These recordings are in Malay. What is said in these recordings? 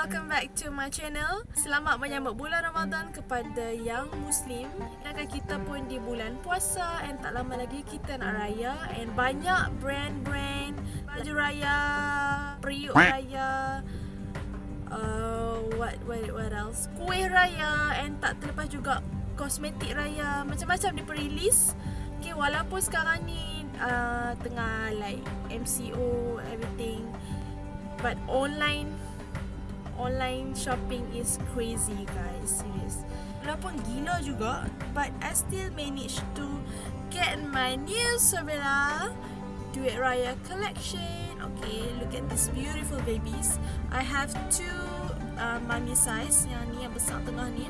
welcome back to my channel. Selamat menyambut bulan Ramadan kepada yang Muslim. Sedangkan kita pun di bulan puasa and tak lama lagi kita nak raya and banyak brand-brand baju raya, periuk raya, uh, what what what else? Kuih raya and tak terlepas juga kosmetik raya. Macam-macam diperilis. Okay, walaupun sekarang ni uh, tengah like MCO everything but online online shopping is crazy guys. Serious. Walaupun gila juga but I still manage to get my new Savella Duit Raya collection. Okay look at these beautiful babies. I have two uh, mommy size. Yang ni yang besar tengah ni.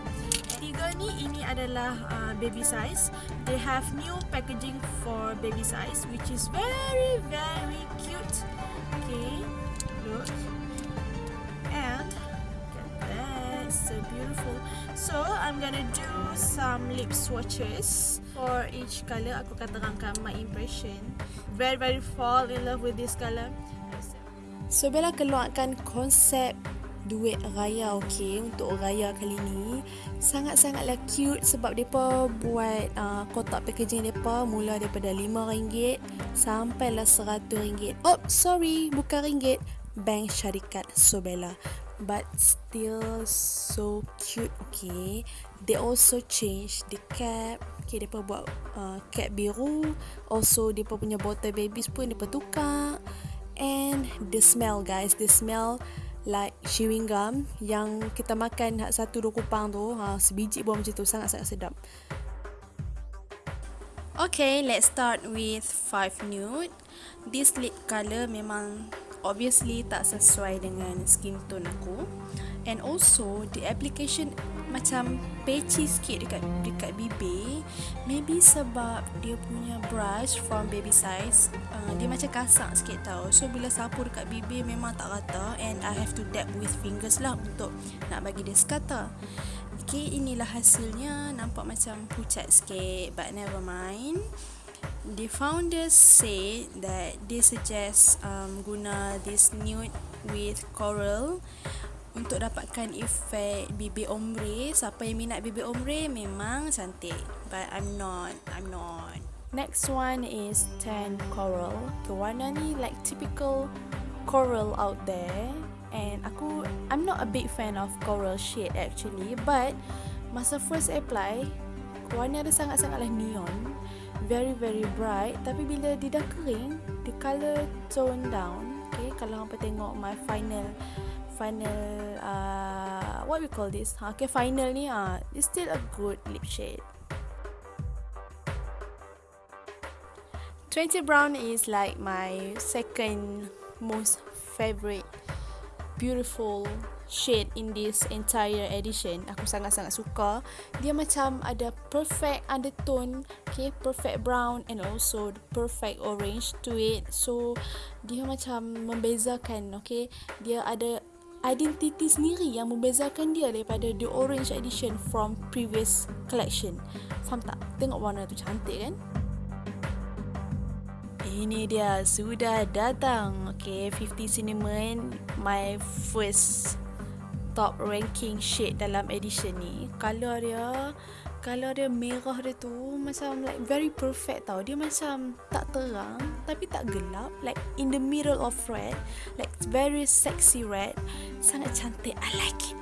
Tiga ni ini adalah uh, baby size. They have new packaging for baby size which is very very I'm gonna do some lip swatches for each color aku akan terangkan my impression very very fall in love with this color so Bella keluarkan konsep duit raya okey untuk raya kali ni sangat-sangatlah cute sebab depa buat uh, kotak packaging depa mula daripada RM5 sampailah RM100. Oh, sorry, bukan ringgit. Bank Syarikat Sobela. But still so cute, okay. They also change the cap. Okay, depa buat uh, cap biru. Also, depa punya bottle babies pun depa tukar. And the smell, guys. The smell like chewing gum yang kita makan satu dua kupang tu ha, sebiji buah macam tu sangat-sangat sedap Okay, let's start with five nude. This lip color memang obviously tak sesuai dengan skin tone aku. And also, the application macam patchy sikit dekat dekat bibir. Maybe sebab dia punya brush from baby size, uh, dia macam kasar sikit tau. So, bila sapu dekat bibir memang tak rata and I have to dab with fingers lah untuk nak bagi dia sekata. Okay, inilah hasilnya. Nampak macam pucat sikit but never mind. The founders say that they suggest um, guna this nude with coral untuk dapatkan efek bibir ombre. Siapa yang minat bibir ombre memang cantik. But I'm not. I'm not. Next one is tan coral. Warna ni like typical coral out there and aku I'm not a big fan of coral shade actually but masa first apply warna dia sangat-sangatlah neon very very bright. Tapi bila dia dah kering the color tone down okay? Kalau hampa tengok my final final uh, what we call this? Ha, okay final ni ah uh, it's still a good lip shade. 20 brown is like my second most favorite beautiful shade in this entire edition. Aku sangat-sangat suka. Dia macam ada perfect undertone, okay, perfect brown and also the perfect orange to it. So dia macam membezakan, okay. Dia ada identiti sendiri yang membezakan dia daripada the orange edition from previous collection. Faham tak? Tengok warna tu cantik kan? Ini dia sudah datang. Okay, 50 Cinnamon my first top ranking shade dalam edition ni. Color dia Color dia merah dia tu macam like very perfect tau. Dia macam tak terang tapi tak gelap. Like in the middle of red. Like very sexy red. Sangat cantik. I like it.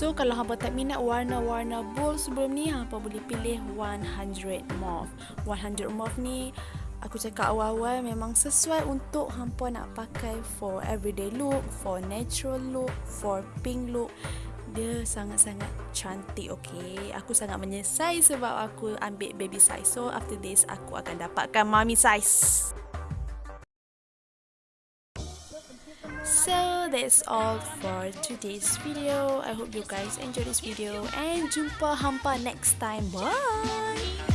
So kalau hampa tak minat warna-warna bold sebelum ni hampa boleh pilih 100 mauve. 100 mauve ni aku cakap awal-awal memang sesuai untuk hampa nak pakai for everyday look, for natural look, for pink look. Dia sangat-sangat cantik okay. Aku sangat menyesal sebab aku ambil baby size. So after this aku akan dapatkan mommy size. So that's all for today's video. I hope you guys enjoy this video and jumpa hampa next time. Bye.